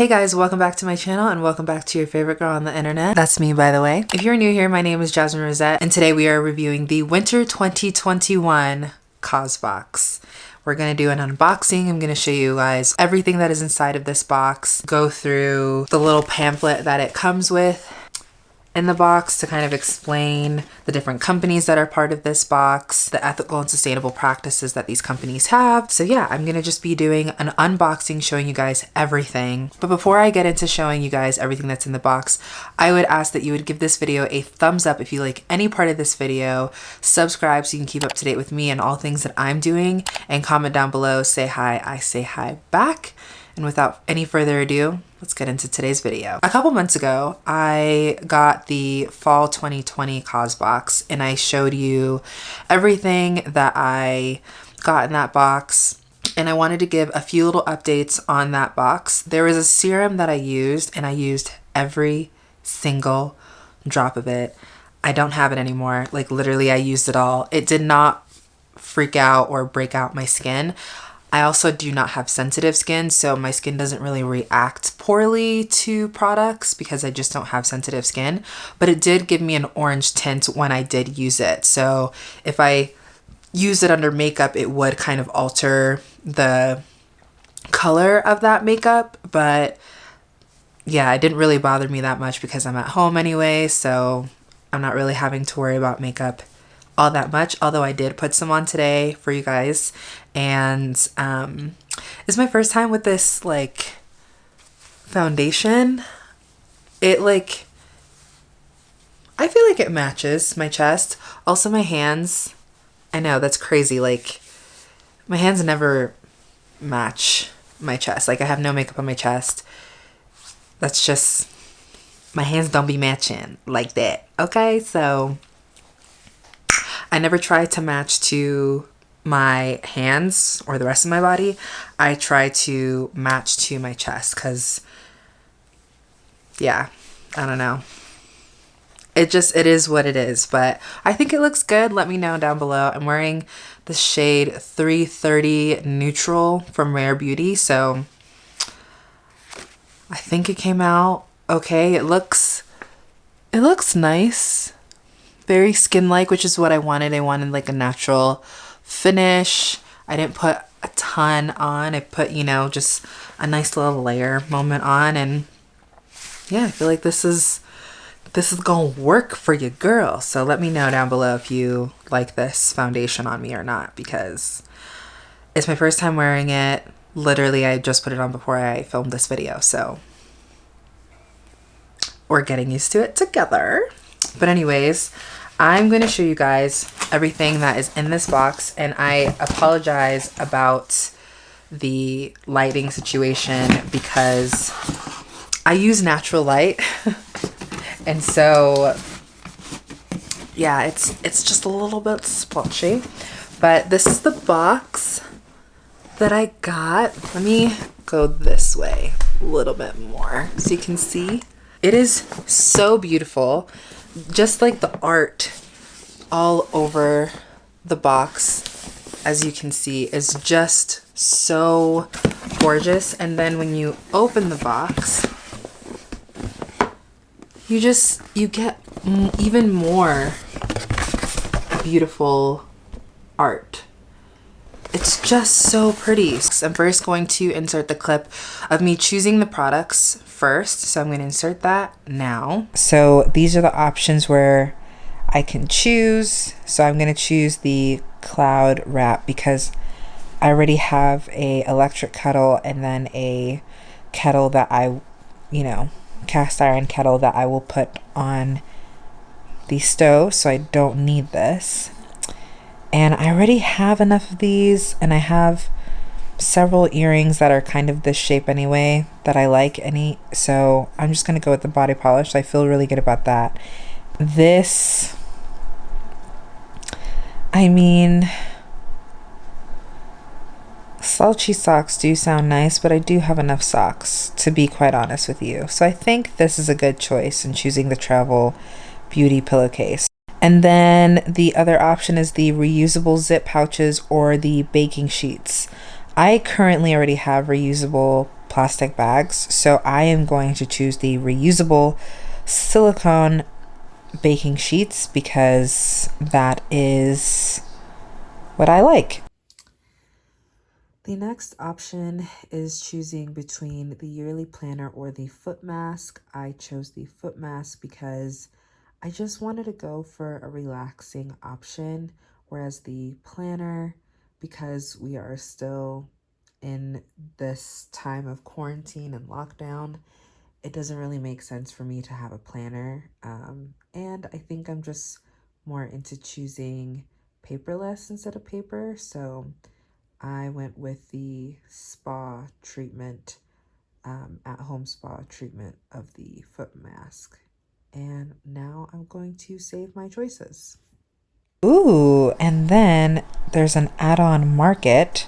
Hey guys, welcome back to my channel and welcome back to your favorite girl on the internet. That's me, by the way. If you're new here, my name is Jasmine Rosette and today we are reviewing the Winter 2021 Causebox. We're going to do an unboxing. I'm going to show you guys everything that is inside of this box, go through the little pamphlet that it comes with, in the box to kind of explain the different companies that are part of this box, the ethical and sustainable practices that these companies have. So yeah, I'm gonna just be doing an unboxing showing you guys everything. But before I get into showing you guys everything that's in the box, I would ask that you would give this video a thumbs up if you like any part of this video, subscribe so you can keep up to date with me and all things that I'm doing, and comment down below, say hi, I say hi back. And without any further ado, let's get into today's video. A couple months ago, I got the fall 2020 Causebox and I showed you everything that I got in that box and I wanted to give a few little updates on that box. There was a serum that I used and I used every single drop of it. I don't have it anymore. Like literally I used it all. It did not freak out or break out my skin. I also do not have sensitive skin, so my skin doesn't really react poorly to products because I just don't have sensitive skin. But it did give me an orange tint when I did use it. So if I use it under makeup, it would kind of alter the color of that makeup. But yeah, it didn't really bother me that much because I'm at home anyway. So I'm not really having to worry about makeup all that much, although I did put some on today for you guys. And um, it's my first time with this like foundation. It like, I feel like it matches my chest. Also my hands, I know that's crazy. Like my hands never match my chest. Like I have no makeup on my chest. That's just, my hands don't be matching like that. Okay, so I never try to match to my hands or the rest of my body. I try to match to my chest because, yeah, I don't know. It just, it is what it is, but I think it looks good. Let me know down below. I'm wearing the shade 330 Neutral from Rare Beauty, so I think it came out okay. It looks, it looks nice very skin-like, which is what I wanted. I wanted like a natural finish. I didn't put a ton on. I put, you know, just a nice little layer moment on. And yeah, I feel like this is, this is to work for you girl. So let me know down below if you like this foundation on me or not, because it's my first time wearing it. Literally, I just put it on before I filmed this video. So we're getting used to it together. But anyways, I'm going to show you guys everything that is in this box and I apologize about the lighting situation because I use natural light. And so yeah it's it's just a little bit splotchy. But this is the box that I got. Let me go this way a little bit more so you can see. It is so beautiful just like the art all over the box, as you can see, is just so gorgeous. And then when you open the box, you just, you get even more beautiful art. It's just so pretty. I'm first going to insert the clip of me choosing the products first. So I'm going to insert that now. So these are the options where I can choose. So I'm going to choose the cloud wrap because I already have a electric kettle and then a kettle that I, you know, cast iron kettle that I will put on the stove. So I don't need this. And I already have enough of these and I have several earrings that are kind of this shape anyway that I like any so I'm just gonna go with the body polish. I feel really good about that. This I mean slouchy socks do sound nice but I do have enough socks to be quite honest with you. So I think this is a good choice in choosing the travel beauty pillowcase and then the other option is the reusable zip pouches or the baking sheets I currently already have reusable plastic bags. So I am going to choose the reusable silicone baking sheets because that is what I like. The next option is choosing between the yearly planner or the foot mask. I chose the foot mask because I just wanted to go for a relaxing option, whereas the planner, because we are still in this time of quarantine and lockdown, it doesn't really make sense for me to have a planner. Um, and I think I'm just more into choosing paperless instead of paper. So I went with the spa treatment, um, at home spa treatment of the foot mask. And now I'm going to save my choices. Ooh, and then there's an add on market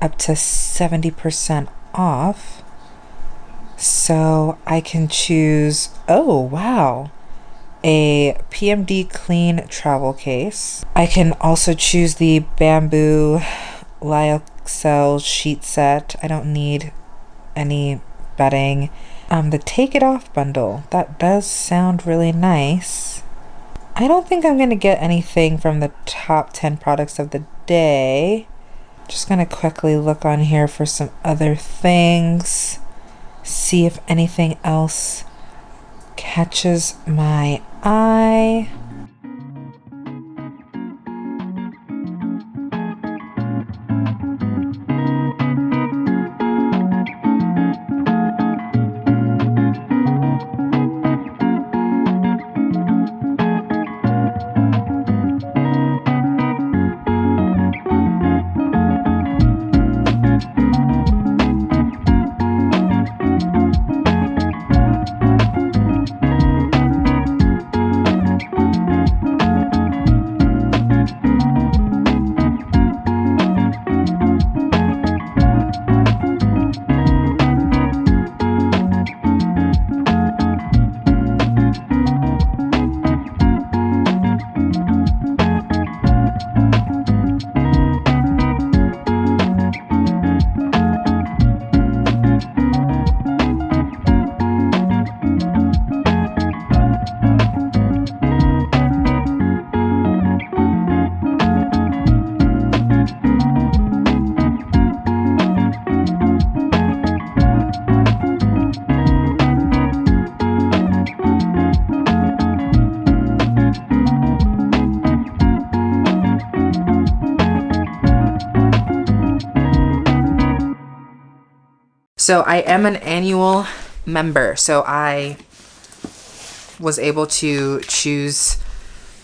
up to 70% off. So I can choose, oh, wow, a PMD clean travel case. I can also choose the bamboo Lyocell sheet set. I don't need any bedding. Um, the Take It Off bundle. That does sound really nice. I don't think I'm going to get anything from the top 10 products of the day. Just going to quickly look on here for some other things. See if anything else catches my eye. So I am an annual member. So I was able to choose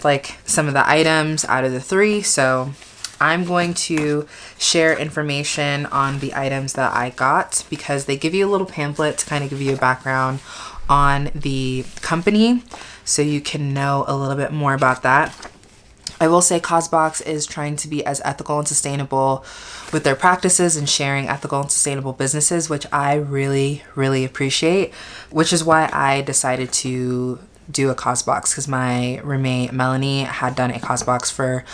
like some of the items out of the three. So I'm going to share information on the items that I got because they give you a little pamphlet to kind of give you a background on the company so you can know a little bit more about that. I will say Causebox is trying to be as ethical and sustainable with their practices and sharing ethical and sustainable businesses, which I really, really appreciate, which is why I decided to do a Causebox because my roommate Melanie had done a Causebox for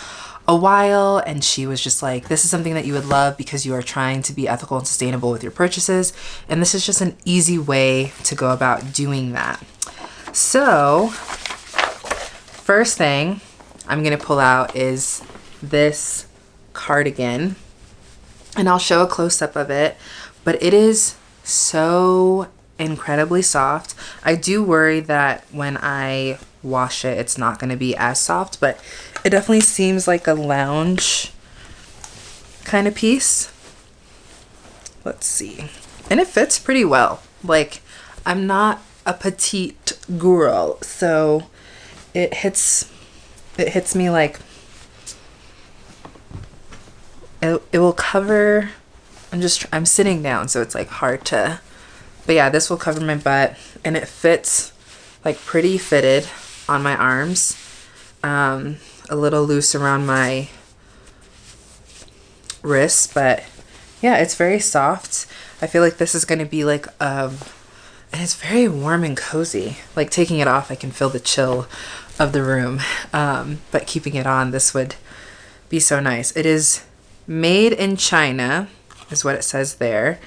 a while and she was just like this is something that you would love because you are trying to be ethical and sustainable with your purchases and this is just an easy way to go about doing that. So first thing I'm gonna pull out is this cardigan and I'll show a close-up of it but it is so incredibly soft. I do worry that when I wash it it's not going to be as soft but it definitely seems like a lounge kind of piece. Let's see. And it fits pretty well. Like I'm not a petite girl so it hits it hits me like it, it will cover I'm just I'm sitting down so it's like hard to but yeah this will cover my butt and it fits like pretty fitted on my arms um, a little loose around my wrists but yeah it's very soft. I feel like this is to be like um and it's very warm and cozy. Like taking it off I can feel the chill of the room. Um, but keeping it on, this would be so nice. It is made in China, is what it says there.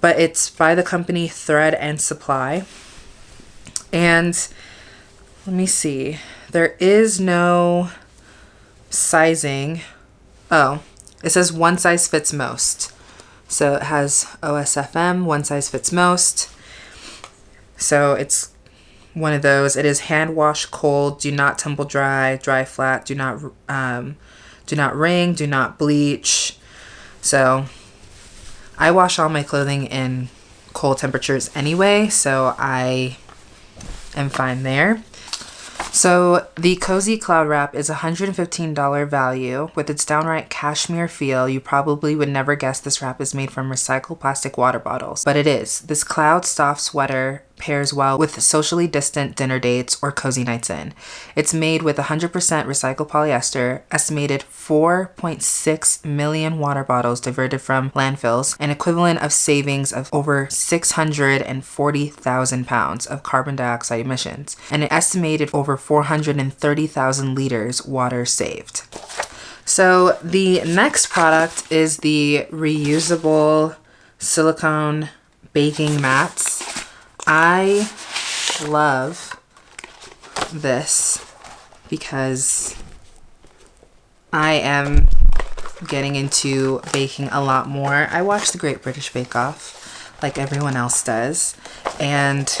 but it's by the company Thread and Supply. And let me see. There is no sizing. Oh, it says one size fits most. So it has OSFM, one size fits most. So it's one of those. It is hand wash cold, do not tumble dry, dry flat, do not um, do not wring, do not bleach. So I wash all my clothing in cold temperatures anyway, so I am fine there. So the Cozy Cloud Wrap is a $115 value. With its downright cashmere feel, you probably would never guess this wrap is made from recycled plastic water bottles. But it is. This cloud soft sweater pairs well with socially distant dinner dates or cozy nights in. It's made with 100% recycled polyester, estimated 4.6 million water bottles diverted from landfills, an equivalent of savings of over 640,000 pounds of carbon dioxide emissions, and an estimated over 430,000 liters water saved. So the next product is the reusable silicone baking mats I love this because I am getting into baking a lot more. I watch the Great British Bake Off like everyone else does. And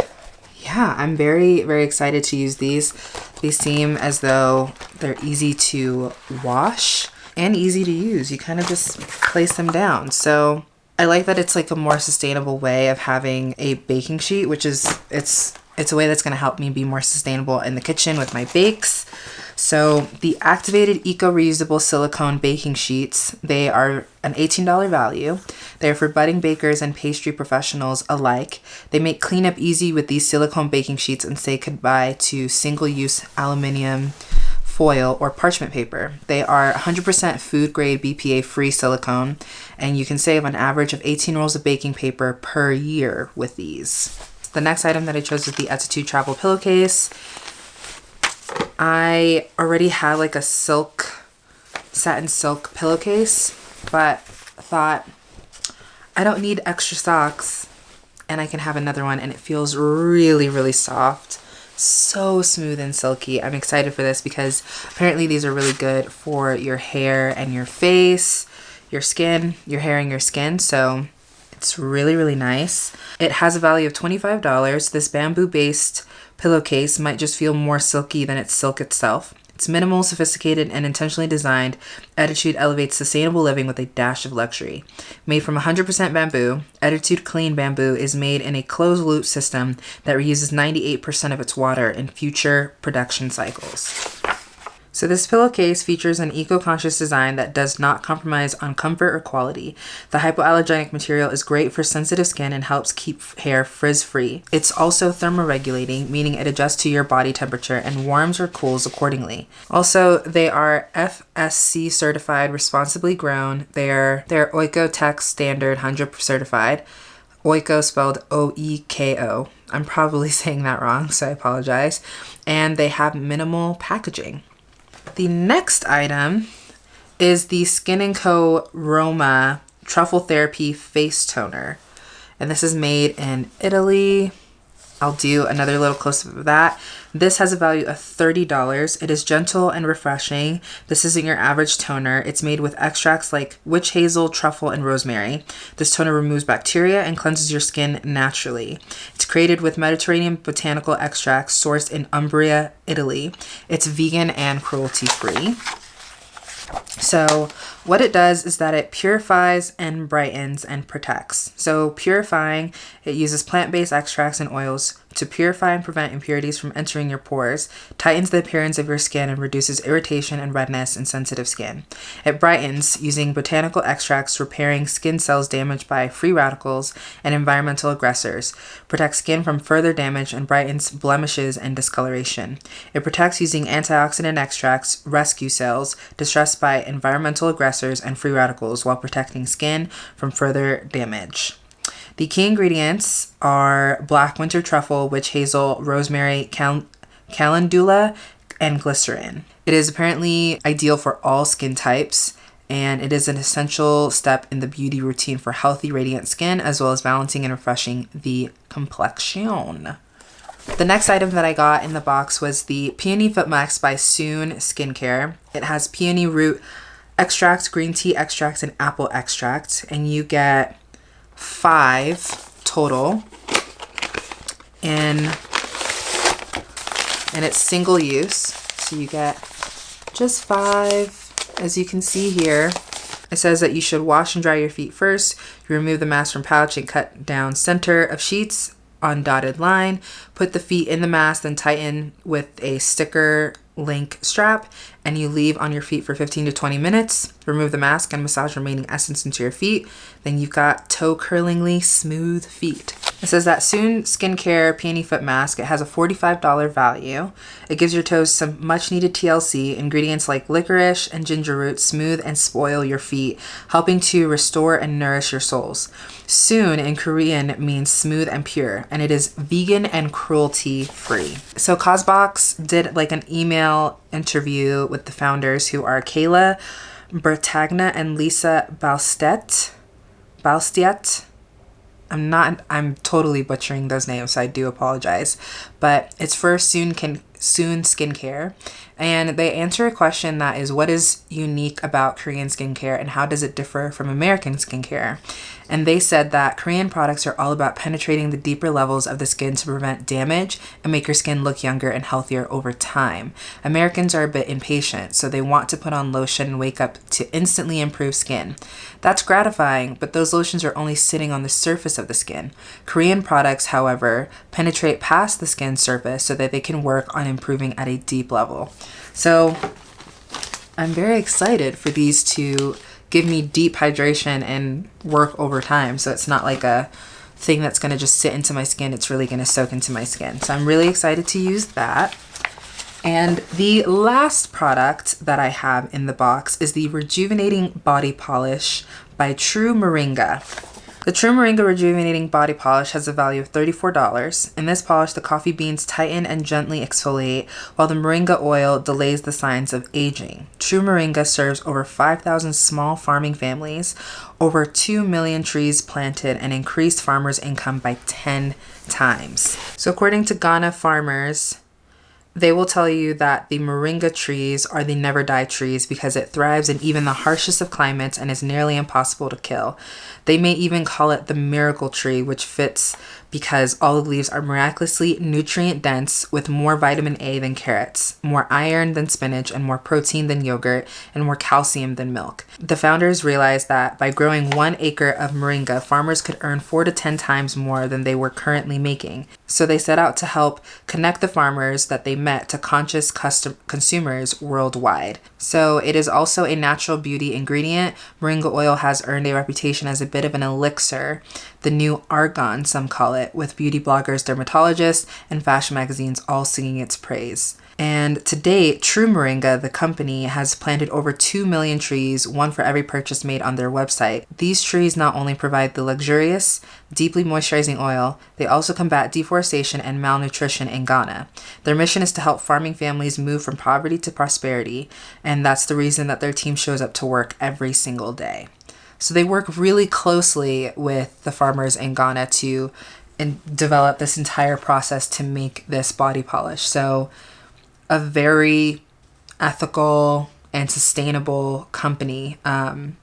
yeah, I'm very, very excited to use these. They seem as though they're easy to wash and easy to use. You kind of just place them down. So I like that it's like a more sustainable way of having a baking sheet, which is it's it's a way that's going to help me be more sustainable in the kitchen with my bakes. So the activated eco reusable silicone baking sheets, they are an $18 value. They're for budding bakers and pastry professionals alike. They make cleanup easy with these silicone baking sheets and say goodbye to single-use aluminium foil or parchment paper. They are 100% food grade BPA free silicone and you can save an average of 18 rolls of baking paper per year with these. The next item that I chose is the Ettitude travel pillowcase. I already had like a silk, satin silk pillowcase, but thought I don't need extra socks and I can have another one and it feels really, really soft so smooth and silky. I'm excited for this because apparently these are really good for your hair and your face, your skin, your hair and your skin. So it's really, really nice. It has a value of $25. This bamboo based pillowcase might just feel more silky than its silk itself. It's minimal, sophisticated, and intentionally designed. Ettitude elevates sustainable living with a dash of luxury. Made from 100% bamboo, Ettitude Clean Bamboo is made in a closed loop system that reuses 98% of its water in future production cycles. So this pillowcase features an eco-conscious design that does not compromise on comfort or quality. The hypoallergenic material is great for sensitive skin and helps keep hair frizz-free. It's also thermoregulating, meaning it adjusts to your body temperature and warms or cools accordingly. Also, they are FSC certified, responsibly grown. They're they're Oeko-Tex standard 100 certified. Oeko spelled O-E-K-O. I'm probably saying that wrong, so I apologize. And they have minimal packaging. The next item is the Skin & Co. Roma Truffle Therapy Face Toner. And this is made in Italy. I'll do another little close-up of that. This has a value of $30. It is gentle and refreshing. This isn't your average toner. It's made with extracts like witch hazel, truffle, and rosemary. This toner removes bacteria and cleanses your skin naturally. It's created with Mediterranean botanical extracts sourced in Umbria, Italy. It's vegan and cruelty-free. So what it does is that it purifies and brightens and protects. So purifying, it uses plant-based extracts and oils to purify and prevent impurities from entering your pores, tightens the appearance of your skin and reduces irritation and redness in sensitive skin. It brightens using botanical extracts repairing skin cells damaged by free radicals and environmental aggressors, protects skin from further damage and brightens blemishes and discoloration. It protects using antioxidant extracts, rescue cells distressed by environmental aggressors and free radicals while protecting skin from further damage. The key ingredients are black winter truffle, witch hazel, rosemary, cal calendula, and glycerin. It is apparently ideal for all skin types and it is an essential step in the beauty routine for healthy, radiant skin, as well as balancing and refreshing the complexion. The next item that I got in the box was the Peony Foot Mask by Soon Skincare. It has peony root extract, green tea extract, and apple extract, and you get five total. And and it's single use, so you get just five as you can see here, it says that you should wash and dry your feet first. You remove the mask from pouch and cut down center of sheets on dotted line. Put the feet in the mask, then tighten with a sticker link strap and you leave on your feet for 15 to 20 minutes. Remove the mask and massage remaining essence into your feet. Then you've got toe curlingly smooth feet. It says that Soon Skincare Peony Foot Mask. It has a $45 value. It gives your toes some much needed TLC. Ingredients like licorice and ginger root smooth and spoil your feet, helping to restore and nourish your soles. Soon in Korean means smooth and pure, and it is vegan and cruelty free. So Causebox did like an email interview with the founders who are Kayla Bertagna and Lisa Balstet. Balstiet. I'm not I'm totally butchering those names, so I do apologize. But it's for Soon Can Soon Skincare. And they answer a question that is what is unique about Korean skincare and how does it differ from American skincare? And they said that Korean products are all about penetrating the deeper levels of the skin to prevent damage and make your skin look younger and healthier over time. Americans are a bit impatient, so they want to put on lotion and wake up to instantly improve skin. That's gratifying, but those lotions are only sitting on the surface of the skin. Korean products, however, penetrate past the skin surface so that they can work on improving at a deep level. So I'm very excited for these to give me deep hydration and work over time. So it's not like a thing that's going to just sit into my skin. It's really going to soak into my skin. So I'm really excited to use that. And the last product that I have in the box is the Rejuvenating Body Polish by True Moringa. The True Moringa Rejuvenating Body Polish has a value of $34. In this polish, the coffee beans tighten and gently exfoliate, while the moringa oil delays the signs of aging. True Moringa serves over 5,000 small farming families, over 2 million trees planted, and increased farmers' income by 10 times. So according to Ghana farmers, they will tell you that the moringa trees are the never die trees because it thrives in even the harshest of climates and is nearly impossible to kill. They may even call it the miracle tree, which fits because olive leaves are miraculously nutrient dense with more vitamin A than carrots, more iron than spinach, and more protein than yogurt, and more calcium than milk. The founders realized that by growing one acre of moringa, farmers could earn four to 10 times more than they were currently making. So they set out to help connect the farmers that they met to conscious custom- consumers worldwide. So it is also a natural beauty ingredient. Moringa oil has earned a reputation as a bit of an elixir, the new argon, some call it, with beauty bloggers, dermatologists, and fashion magazines all singing its praise. And to date, True Moringa, the company, has planted over 2 million trees, one for every purchase made on their website. These trees not only provide the luxurious, deeply moisturizing oil, they also combat deforestation and malnutrition in Ghana. Their mission is to help farming families move from poverty to prosperity, and that's the reason that their team shows up to work every single day. So they work really closely with the farmers in Ghana to and develop this entire process to make this body polish. So a very ethical and sustainable company. Um,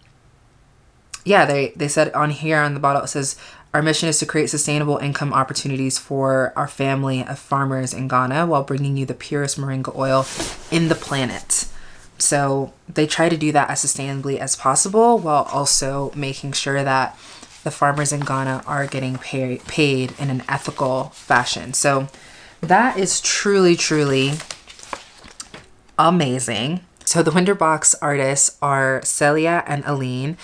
yeah, they, they said on here on the bottle, it says, our mission is to create sustainable income opportunities for our family of farmers in Ghana while bringing you the purest moringa oil in the planet. So they try to do that as sustainably as possible while also making sure that the farmers in Ghana are getting pay, paid in an ethical fashion. So that is truly, truly amazing. So the Winterbox artists are Celia and Aline.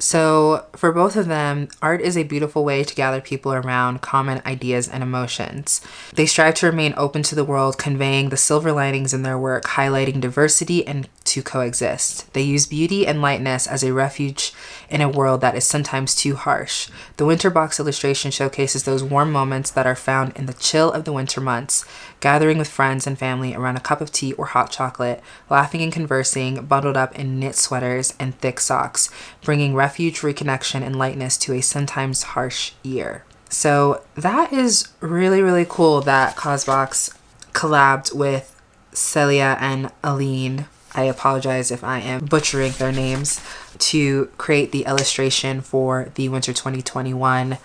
So, for both of them, art is a beautiful way to gather people around common ideas and emotions. They strive to remain open to the world, conveying the silver linings in their work, highlighting diversity and to coexist. They use beauty and lightness as a refuge in a world that is sometimes too harsh. The winter box illustration showcases those warm moments that are found in the chill of the winter months, gathering with friends and family around a cup of tea or hot chocolate, laughing and conversing, bundled up in knit sweaters and thick socks, bringing refuge, reconnection, and lightness to a sometimes harsh year. So that is really, really cool that Causebox collabed with Celia and Aline I apologize if I am butchering their names, to create the illustration for the Winter 2021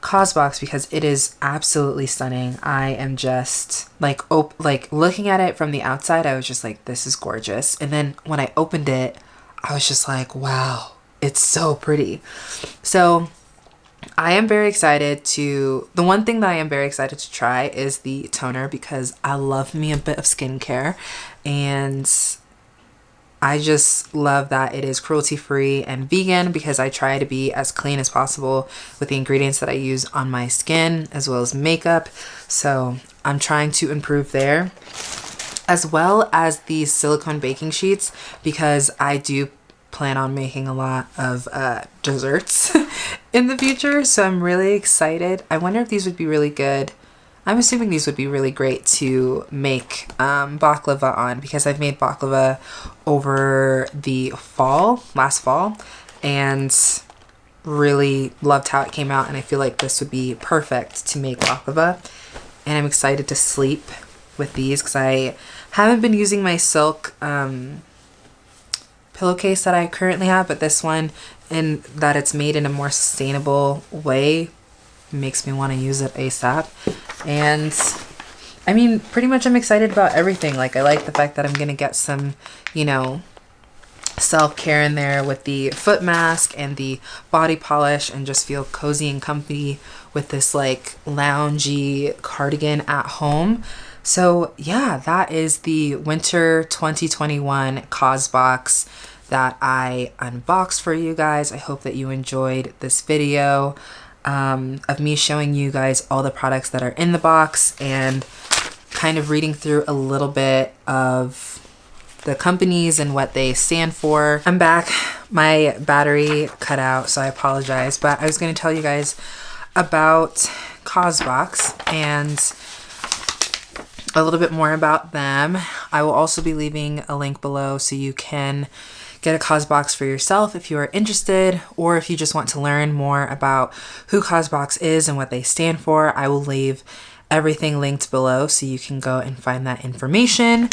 Causebox because it is absolutely stunning. I am just like op- like looking at it from the outside, I was just like, this is gorgeous. And then when I opened it, I was just like, wow, it's so pretty. So I am very excited to. The one thing that I am very excited to try is the toner because I love me a bit of skincare and I just love that it is cruelty free and vegan because I try to be as clean as possible with the ingredients that I use on my skin as well as makeup. So I'm trying to improve there as well as these silicone baking sheets because I do plan on making a lot of uh, desserts in the future. So I'm really excited. I wonder if these would be really good I'm assuming these would be really great to make um, baklava on because I've made baklava over the fall, last fall, and really loved how it came out. And I feel like this would be perfect to make baklava. And I'm excited to sleep with these because I haven't been using my silk um, pillowcase that I currently have, but this one, and that it's made in a more sustainable way, makes me want to use it ASAP. And I mean, pretty much I'm excited about everything. Like, I like the fact that I'm going to get some, you know, self-care in there with the foot mask and the body polish and just feel cozy and comfy with this like loungy cardigan at home. So yeah, that is the winter 2021 Causebox that I unboxed for you guys. I hope that you enjoyed this video um, of me showing you guys all the products that are in the box and kind of reading through a little bit of the companies and what they stand for. I'm back. My battery cut out, so I apologize. But I was going to tell you guys about Causebox and a little bit more about them. I will also be leaving a link below so you can get a Causebox for yourself if you are interested, or if you just want to learn more about who Causebox is and what they stand for, I will leave everything linked below so you can go and find that information.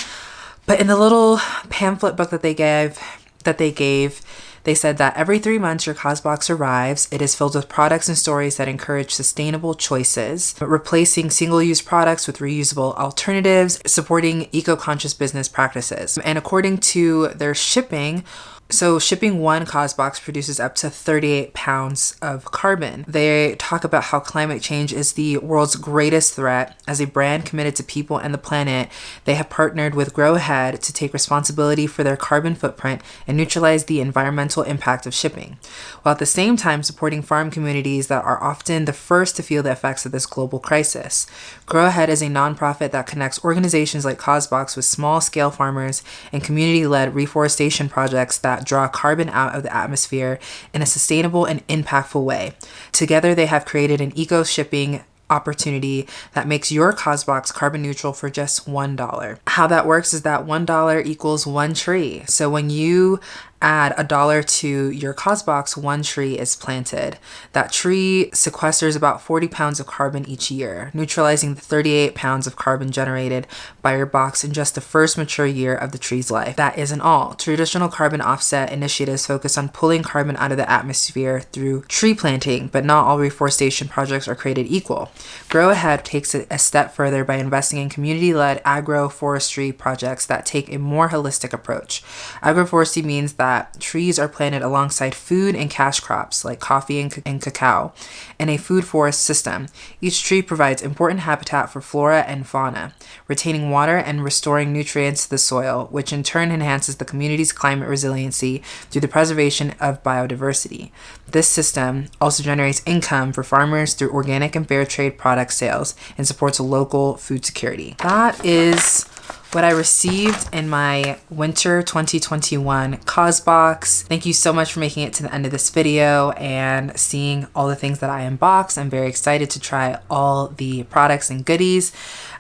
But in the little pamphlet book that they gave, that they gave, they said that every three months your Causebox arrives. It is filled with products and stories that encourage sustainable choices, replacing single use products with reusable alternatives, supporting eco conscious business practices. And according to their shipping, so shipping one Causebox produces up to 38 pounds of carbon. They talk about how climate change is the world's greatest threat. As a brand committed to people and the planet, they have partnered with Grow Ahead to take responsibility for their carbon footprint and neutralize the environmental impact of shipping, while at the same time supporting farm communities that are often the first to feel the effects of this global crisis. Grow Ahead is a nonprofit that connects organizations like Causebox with small-scale farmers and community-led reforestation projects that that draw carbon out of the atmosphere in a sustainable and impactful way. Together, they have created an eco shipping opportunity that makes your Causebox carbon neutral for just $1. How that works is that $1 equals one tree. So when you add a dollar to your Causebox, one tree is planted. That tree sequesters about 40 pounds of carbon each year, neutralizing the 38 pounds of carbon generated by your box in just the first mature year of the tree's life. That isn't all. Traditional carbon offset initiatives focus on pulling carbon out of the atmosphere through tree planting, but not all reforestation projects are created equal. Grow Ahead takes it a step further by investing in community-led agroforestry projects that take a more holistic approach. Agroforestry means that that trees are planted alongside food and cash crops like coffee and, and cacao in a food forest system. Each tree provides important habitat for flora and fauna, retaining water and restoring nutrients to the soil, which in turn enhances the community's climate resiliency through the preservation of biodiversity. This system also generates income for farmers through organic and fair trade product sales and supports local food security. That is what I received in my winter 2021 box. Thank you so much for making it to the end of this video and seeing all the things that I unboxed. I'm very excited to try all the products and goodies.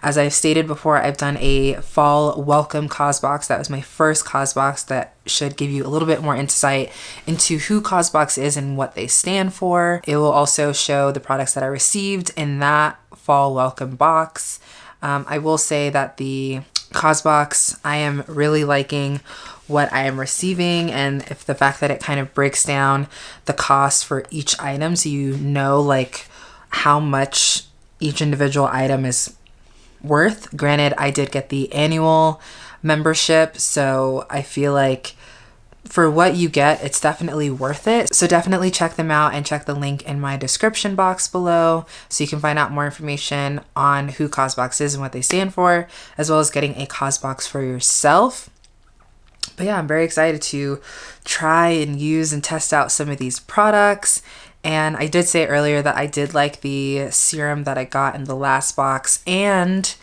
As I've stated before, I've done a fall welcome box. That was my first box that should give you a little bit more insight into who Causebox is and what they stand for. It will also show the products that I received in that fall welcome box. Um, I will say that the Causebox. I am really liking what I am receiving and if the fact that it kind of breaks down the cost for each item so you know like how much each individual item is worth. Granted, I did get the annual membership, so I feel like for what you get, it's definitely worth it. So definitely check them out and check the link in my description box below so you can find out more information on who Causebox is and what they stand for, as well as getting a Causebox for yourself. But yeah, I'm very excited to try and use and test out some of these products. And I did say earlier that I did like the serum that I got in the last box and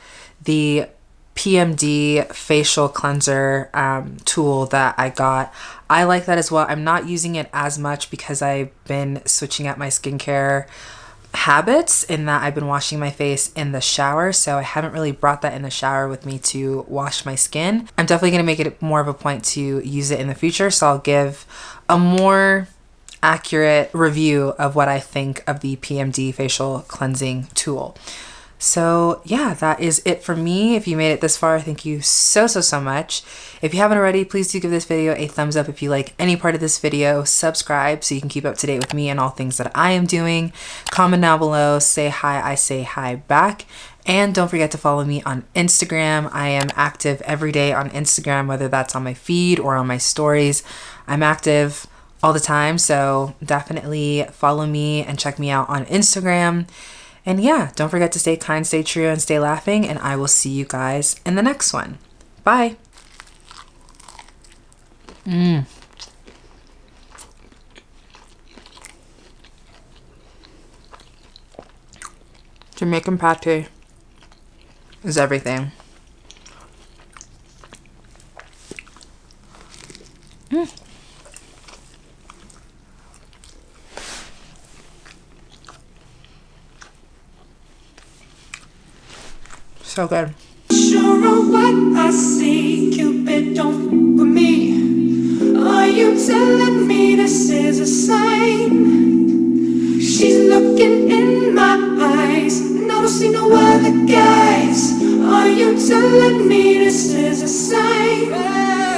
the PMD facial cleanser um, tool that I got. I like that as well. I'm not using it as much because I've been switching up my skincare habits in that I've been washing my face in the shower so I haven't really brought that in the shower with me to wash my skin. I'm definitely going to make it more of a point to use it in the future so I'll give a more accurate review of what I think of the PMD facial cleansing tool. So yeah, that is it for me. If you made it this far, thank you so, so, so much. If you haven't already, please do give this video a thumbs up if you like any part of this video. Subscribe so you can keep up to date with me and all things that I am doing. Comment down below, say hi, I say hi back. And don't forget to follow me on Instagram. I am active every day on Instagram, whether that's on my feed or on my stories. I'm active all the time, so definitely follow me and check me out on Instagram. And yeah, don't forget to stay kind, stay true, and stay laughing. And I will see you guys in the next one. Bye. Mmm. Jamaican pate is everything. Mmm. So good. Sure of what I see, Cupid, don't with me. Are you telling me this is a sign? She's looking in my eyes, and I don't see no other guys. Are you telling me this is a sign?